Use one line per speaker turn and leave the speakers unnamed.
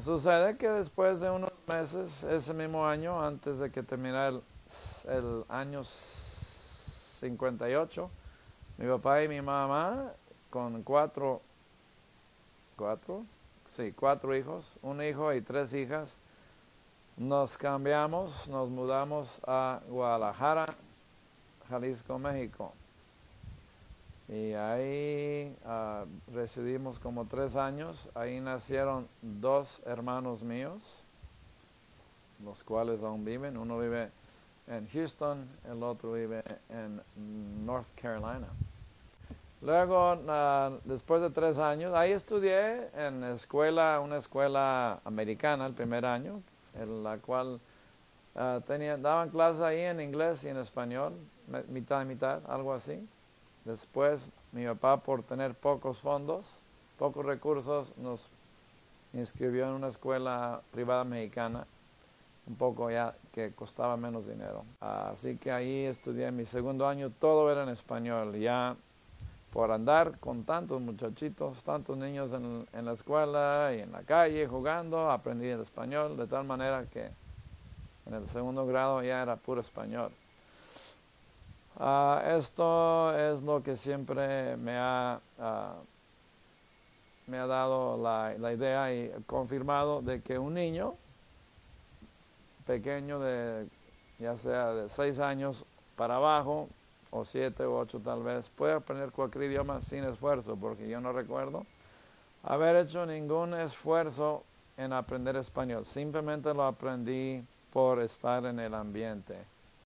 Sucede que después de unos meses, ese mismo año, antes de que terminara el, año 58, mi papá y mi mamá, con cuatro, cuatro, sí, cuatro hijos, un hijo y tres hijas, nos cambiamos, nos mudamos a Guadalajara, Jalisco, México. Y ahí ah, residimos como tres años. Ahí nacieron dos hermanos míos, los cuales aún viven. Uno vive en Houston, el otro vive en North Carolina. Luego, ah, después de tres años, ahí estudié en escuela, una escuela americana el primer año, en la cual ah, tenía, daban clases ahí en inglés y en español, mitad y mitad, algo así. Después, mi papá, por tener pocos fondos, pocos recursos, nos inscribió en una escuela privada mexicana, un poco ya que costaba menos dinero. Así que ahí estudié mi segundo año, todo era en español. Ya por andar con tantos muchachitos, tantos niños en, la escuela y en la calle jugando, aprendí el español de tal manera que en el segundo grado ya era puro español. Ah, esto es lo que siempre me ha, ah, me ha dado la, la, idea y confirmado de que un niño pequeño de ya sea de seis años para abajo o siete o ocho tal vez, puede aprender cualquier idioma sin esfuerzo, porque yo no recuerdo haber hecho ningún esfuerzo en aprender español. Simplemente lo aprendí por estar en el ambiente.